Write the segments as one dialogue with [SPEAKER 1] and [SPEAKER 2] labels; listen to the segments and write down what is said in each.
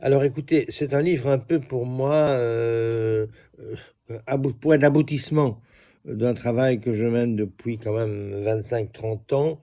[SPEAKER 1] Alors écoutez, c'est un livre un peu pour moi, euh, euh, point d'aboutissement d'un travail que je mène depuis quand même 25-30 ans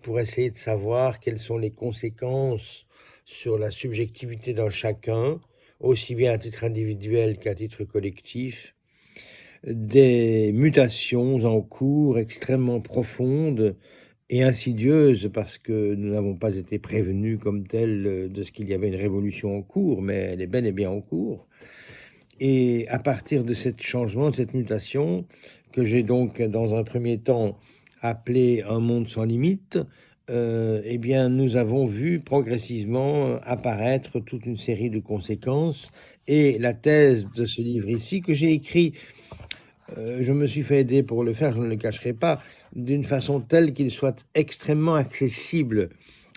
[SPEAKER 1] pour essayer de savoir quelles sont les conséquences sur la subjectivité d'un chacun, aussi bien à titre individuel qu'à titre collectif, des mutations en cours extrêmement profondes et insidieuse parce que nous n'avons pas été prévenus comme tel euh, de ce qu'il y avait une révolution en cours, mais elle est bel et bien en cours. Et à partir de ce changement, de cette mutation, que j'ai donc dans un premier temps appelé un monde sans limite, euh, eh bien, nous avons vu progressivement apparaître toute une série de conséquences. Et la thèse de ce livre ici, que j'ai écrit euh, je me suis fait aider pour le faire, je ne le cacherai pas, d'une façon telle qu'il soit extrêmement accessible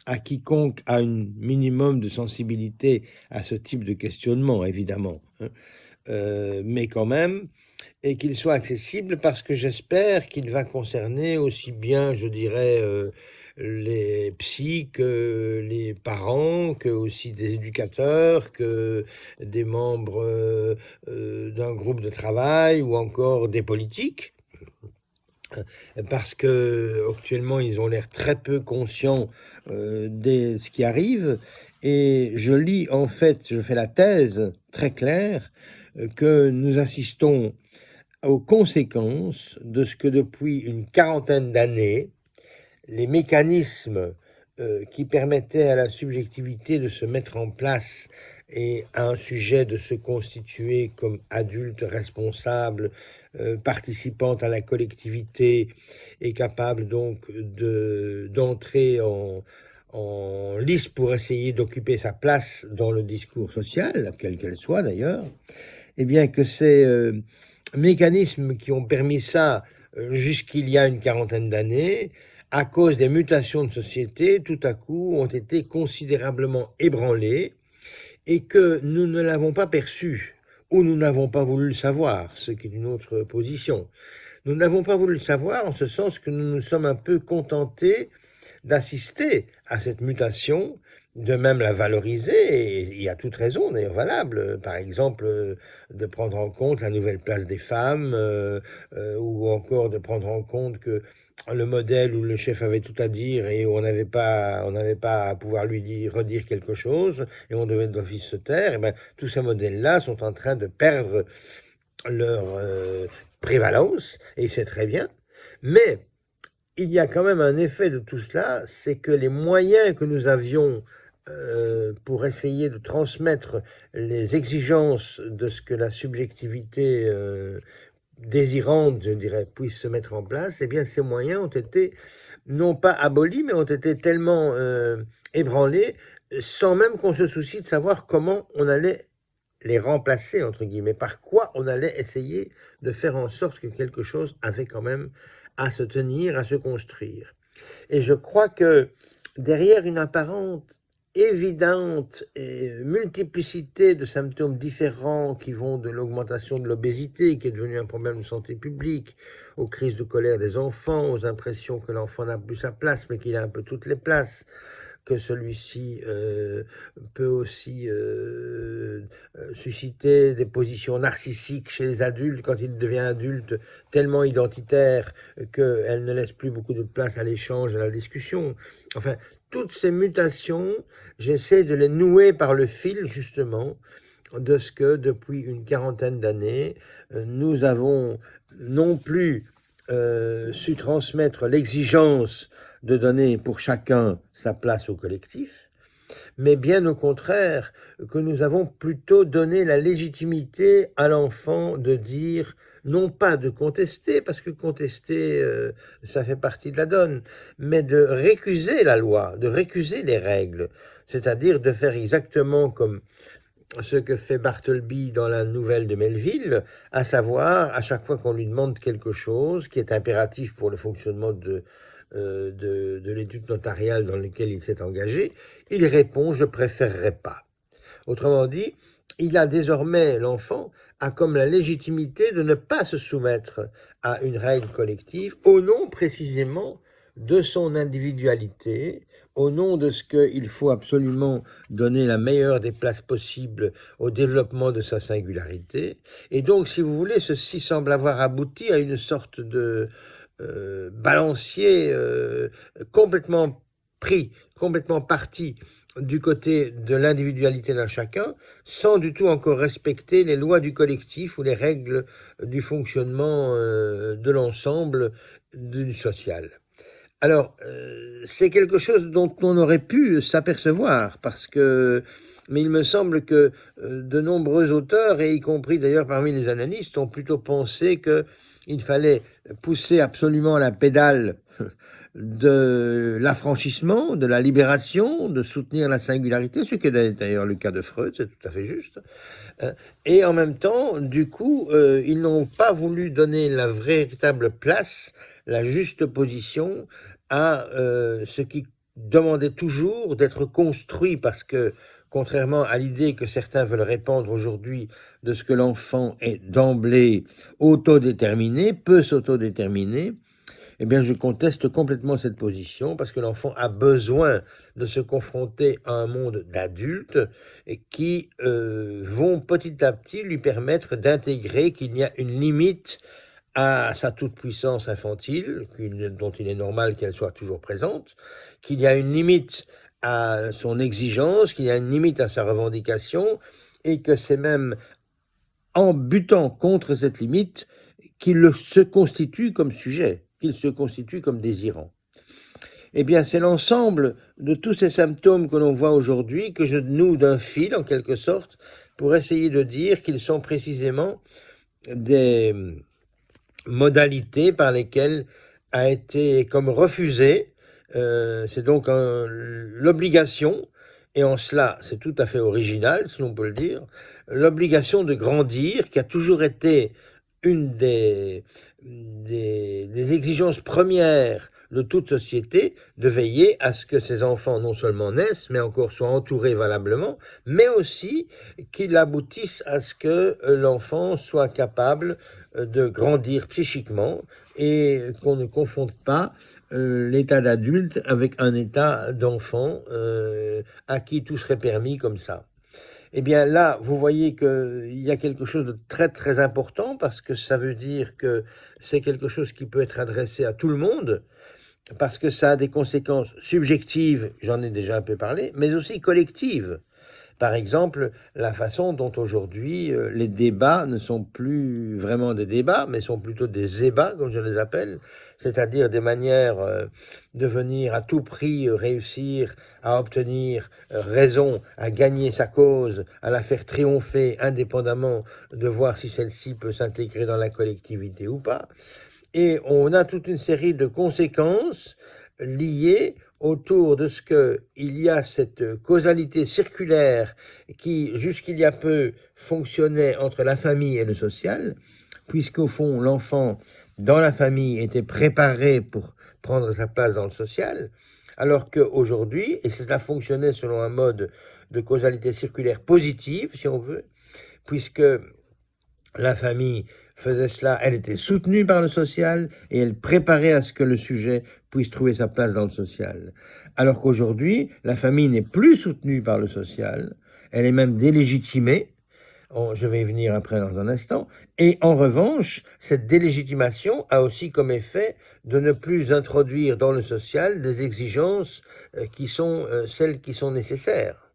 [SPEAKER 1] à quiconque a un minimum de sensibilité à ce type de questionnement, évidemment, hein. euh, mais quand même, et qu'il soit accessible parce que j'espère qu'il va concerner aussi bien, je dirais, euh, les psys, que les parents, que aussi des éducateurs, que des membres euh, euh, d'un groupe de travail ou encore des politiques. Parce que actuellement ils ont l'air très peu conscients euh, de ce qui arrive. Et je lis en fait, je fais la thèse très claire que nous assistons aux conséquences de ce que depuis une quarantaine d'années les mécanismes euh, qui permettaient à la subjectivité de se mettre en place et à un sujet de se constituer comme adulte responsable, euh, participant à la collectivité et capable donc d'entrer en, lice pour essayer d'occuper sa place dans le discours social, quelle qu'elle soit d'ailleurs, et eh bien que ces euh, mécanismes qui ont permis ça jusqu'il y a une quarantaine d'années à cause des mutations de société, tout à coup, ont été considérablement ébranlés et que nous ne l'avons pas perçu ou nous n'avons pas voulu le savoir, ce qui est une autre position. Nous n'avons pas voulu le savoir en ce sens que nous nous sommes un peu contentés d'assister à cette mutation de même la valoriser, et il y a toute raison d'ailleurs valable, par exemple de prendre en compte la nouvelle place des femmes, euh, euh, ou encore de prendre en compte que le modèle où le chef avait tout à dire et où on n'avait pas, on n'avait pas à pouvoir lui dire, redire quelque chose, et on devait d'office se taire, et ben, tous ces modèles-là sont en train de perdre leur euh, prévalence, et c'est très bien, mais il y a quand même un effet de tout cela, c'est que les moyens que nous avions euh, pour essayer de transmettre les exigences de ce que la subjectivité euh, désirante, je dirais, puisse se mettre en place, eh bien ces moyens ont été non pas abolis, mais ont été tellement euh, ébranlés, sans même qu'on se soucie de savoir comment on allait les remplacer, entre guillemets, par quoi on allait essayer de faire en sorte que quelque chose avait quand même à se tenir, à se construire. Et je crois que derrière une apparente évidente multiplicité de symptômes différents qui vont de l'augmentation de l'obésité, qui est devenue un problème de santé publique, aux crises de colère des enfants, aux impressions que l'enfant n'a plus sa place, mais qu'il a un peu toutes les places, que celui-ci euh, peut aussi euh, euh, susciter des positions narcissiques chez les adultes quand il devient adulte, tellement identitaire qu'elle ne laisse plus beaucoup de place à l'échange, à la discussion. Enfin, toutes ces mutations, j'essaie de les nouer par le fil, justement, de ce que, depuis une quarantaine d'années, euh, nous avons non plus euh, su transmettre l'exigence de donner pour chacun sa place au collectif, mais bien au contraire, que nous avons plutôt donné la légitimité à l'enfant de dire non pas de contester, parce que contester, euh, ça fait partie de la donne, mais de récuser la loi, de récuser les règles, c'est-à-dire de faire exactement comme ce que fait Bartleby dans la nouvelle de Melville, à savoir, à chaque fois qu'on lui demande quelque chose qui est impératif pour le fonctionnement de, euh, de, de l'étude notariale dans laquelle il s'est engagé, il répond « je préférerais pas ». Autrement dit, il a désormais, l'enfant, a comme la légitimité de ne pas se soumettre à une règle collective au nom précisément de son individualité, au nom de ce qu'il faut absolument donner la meilleure des places possibles au développement de sa singularité. Et donc, si vous voulez, ceci semble avoir abouti à une sorte de euh, balancier euh, complètement pris, complètement parti du côté de l'individualité d'un chacun, sans du tout encore respecter les lois du collectif ou les règles du fonctionnement euh, de l'ensemble du social. Alors, euh, c'est quelque chose dont on aurait pu s'apercevoir, parce que, mais il me semble que euh, de nombreux auteurs, et y compris d'ailleurs parmi les analystes, ont plutôt pensé qu'il fallait pousser absolument la pédale de l'affranchissement, de la libération, de soutenir la singularité, ce qui est d'ailleurs le cas de Freud, c'est tout à fait juste. Euh, et en même temps, du coup, euh, ils n'ont pas voulu donner la véritable place, la juste position à euh, ce qui demandait toujours d'être construit parce que contrairement à l'idée que certains veulent répandre aujourd'hui de ce que l'enfant est d'emblée autodéterminé, peut s'autodéterminer, eh bien, je conteste complètement cette position parce que l'enfant a besoin de se confronter à un monde d'adultes qui euh, vont petit à petit lui permettre d'intégrer qu'il y a une limite à sa toute-puissance infantile, dont il est normal qu'elle soit toujours présente, qu'il y a une limite à son exigence, qu'il y a une limite à sa revendication, et que c'est même en butant contre cette limite qu'il se constitue comme sujet qu'il se constitue comme désirant. Eh bien, c'est l'ensemble de tous ces symptômes que l'on voit aujourd'hui que je noue d'un fil, en quelque sorte, pour essayer de dire qu'ils sont précisément des modalités par lesquelles a été comme refusé, euh, c'est donc l'obligation, et en cela c'est tout à fait original, si l'on peut le dire, l'obligation de grandir qui a toujours été une des, exigences premières de toute société de veiller à ce que ses enfants non seulement naissent, mais encore soient entourés valablement, mais aussi qu'ils aboutissent à ce que l'enfant soit capable euh, de grandir psychiquement et qu'on ne confonde pas euh, l'état d'adulte avec un état d'enfant euh, à qui tout serait permis comme ça eh bien là, vous voyez qu'il y a quelque chose de très très important parce que ça veut dire que c'est quelque chose qui peut être adressé à tout le monde parce que ça a des conséquences subjectives, j'en ai déjà un peu parlé, mais aussi collectives. Par exemple, la façon dont aujourd'hui euh, les débats ne sont plus vraiment des débats, mais sont plutôt des ébats, comme je les appelle, c'est-à-dire des manières euh, de venir à tout prix euh, réussir à obtenir raison, à gagner sa cause, à la faire triompher, indépendamment de voir si celle-ci peut s'intégrer dans la collectivité ou pas. Et on a toute une série de conséquences liées autour de ce qu'il y a cette causalité circulaire qui, jusqu'il y a peu, fonctionnait entre la famille et le social, puisqu'au fond, l'enfant, dans la famille, était préparé pour prendre sa place dans le social, alors qu'aujourd'hui, et cela fonctionnait selon un mode de causalité circulaire positive, si on veut, puisque la famille faisait cela, elle était soutenue par le social et elle préparait à ce que le sujet puisse trouver sa place dans le social. Alors qu'aujourd'hui, la famille n'est plus soutenue par le social, elle est même délégitimée, je vais y venir après dans un instant, et en revanche, cette délégitimation a aussi comme effet de ne plus introduire dans le social des exigences euh, qui sont euh, celles qui sont nécessaires.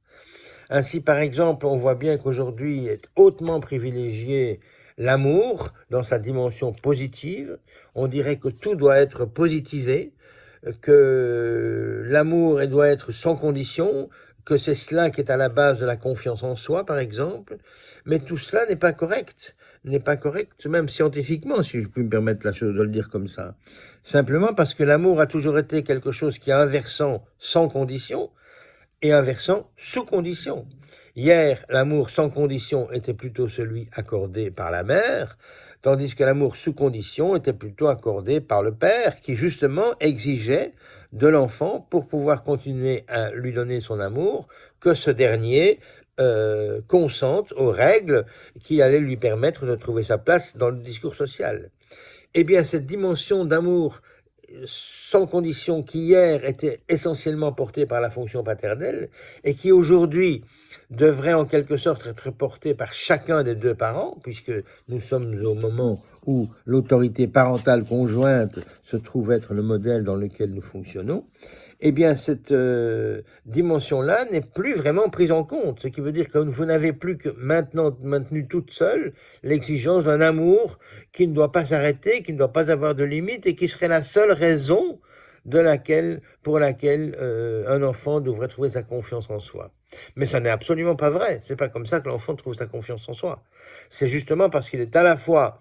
[SPEAKER 1] Ainsi, par exemple, on voit bien qu'aujourd'hui est hautement privilégié l'amour dans sa dimension positive. On dirait que tout doit être positivé, que l'amour doit être sans condition, que c'est cela qui est à la base de la confiance en soi, par exemple. Mais tout cela n'est pas correct, n'est pas correct, même scientifiquement, si je puis me permettre la chose de le dire comme ça. Simplement parce que l'amour a toujours été quelque chose qui a un versant sans condition et un versant sous condition. Hier, l'amour sans condition était plutôt celui accordé par la mère, tandis que l'amour sous condition était plutôt accordé par le père, qui justement exigeait de l'enfant, pour pouvoir continuer à lui donner son amour, que ce dernier euh, consente aux règles qui allaient lui permettre de trouver sa place dans le discours social. Eh bien, cette dimension d'amour sans condition, qui hier était essentiellement porté par la fonction paternelle et qui aujourd'hui devrait en quelque sorte être porté par chacun des deux parents, puisque nous sommes au moment où l'autorité parentale conjointe se trouve être le modèle dans lequel nous fonctionnons, eh bien, cette euh, dimension-là n'est plus vraiment prise en compte. Ce qui veut dire que vous n'avez plus que maintenant maintenu toute seule l'exigence d'un amour qui ne doit pas s'arrêter, qui ne doit pas avoir de limite et qui serait la seule raison de laquelle, pour laquelle euh, un enfant devrait trouver sa confiance en soi. Mais ça n'est absolument pas vrai. C'est pas comme ça que l'enfant trouve sa confiance en soi. C'est justement parce qu'il est à la fois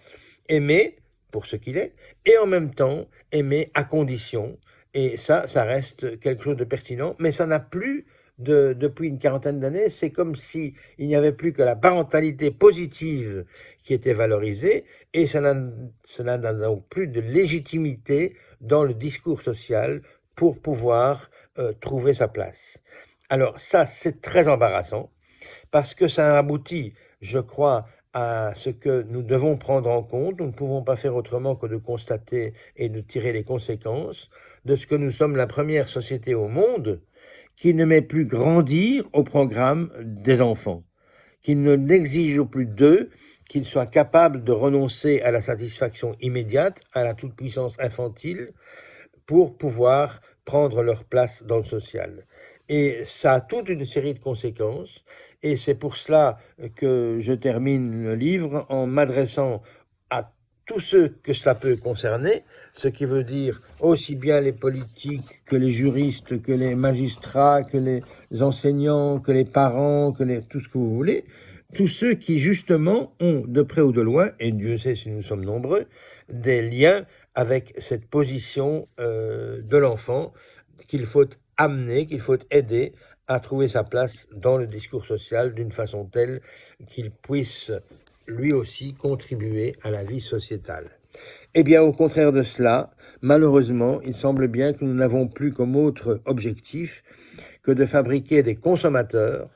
[SPEAKER 1] aimé pour ce qu'il est et en même temps aimé à condition et ça, ça reste quelque chose de pertinent, mais ça n'a plus, de, depuis une quarantaine d'années, c'est comme si il n'y avait plus que la parentalité positive qui était valorisée, et cela n'a donc plus de légitimité dans le discours social pour pouvoir euh, trouver sa place. Alors ça, c'est très embarrassant, parce que ça aboutit, je crois, à ce que nous devons prendre en compte. Nous ne pouvons pas faire autrement que de constater et de tirer les conséquences de ce que nous sommes la première société au monde qui ne met plus grandir au programme des enfants, qui ne n'exige plus d'eux qu'ils soient capables de renoncer à la satisfaction immédiate, à la toute-puissance infantile, pour pouvoir prendre leur place dans le social. Et ça a toute une série de conséquences, et c'est pour cela que je termine le livre en m'adressant tous ceux que cela peut concerner, ce qui veut dire aussi bien les politiques que les juristes, que les magistrats, que les enseignants, que les parents, que les, tout ce que vous voulez, tous ceux qui justement ont de près ou de loin, et Dieu sait si nous sommes nombreux, des liens avec cette position euh, de l'enfant qu'il faut amener, qu'il faut aider à trouver sa place dans le discours social d'une façon telle qu'il puisse lui aussi contribuer à la vie sociétale. Eh bien, au contraire de cela, malheureusement, il semble bien que nous n'avons plus comme autre objectif que de fabriquer des consommateurs,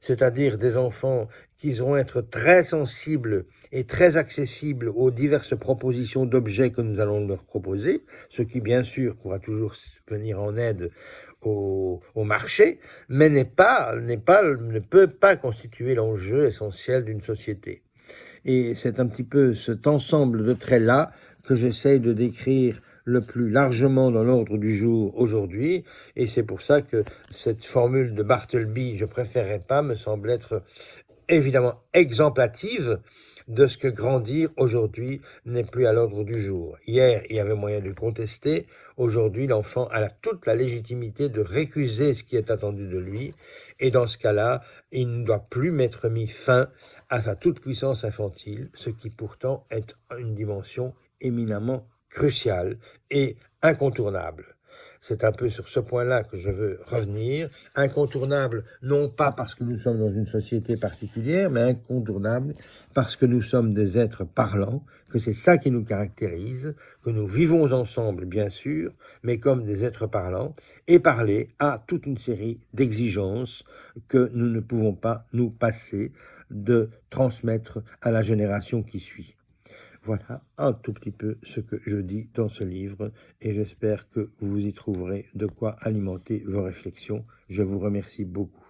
[SPEAKER 1] c'est-à-dire des enfants qui vont être très sensibles et très accessibles aux diverses propositions d'objets que nous allons leur proposer, ce qui bien sûr pourra toujours venir en aide au, marché, mais n'est pas, n'est pas, ne peut pas constituer l'enjeu essentiel d'une société. Et c'est un petit peu cet ensemble de traits-là que j'essaye de décrire le plus largement dans l'ordre du jour aujourd'hui, et c'est pour ça que cette formule de Bartleby, je préférerais pas, me semble être évidemment exemplative de ce que grandir aujourd'hui n'est plus à l'ordre du jour. Hier, il y avait moyen de contester, aujourd'hui, l'enfant a toute la légitimité de récuser ce qui est attendu de lui, et dans ce cas-là, il ne doit plus mettre fin à sa toute-puissance infantile, ce qui pourtant est une dimension éminemment cruciale et incontournable. C'est un peu sur ce point-là que je veux revenir. Incontournable, non pas parce que nous sommes dans une société particulière, mais incontournable parce que nous sommes des êtres parlants, que c'est ça qui nous caractérise, que nous vivons ensemble, bien sûr, mais comme des êtres parlants, et parler à toute une série d'exigences que nous ne pouvons pas nous passer de transmettre à la génération qui suit. Voilà un tout petit peu ce que je dis dans ce livre et j'espère que vous y trouverez de quoi alimenter vos réflexions. Je vous remercie beaucoup.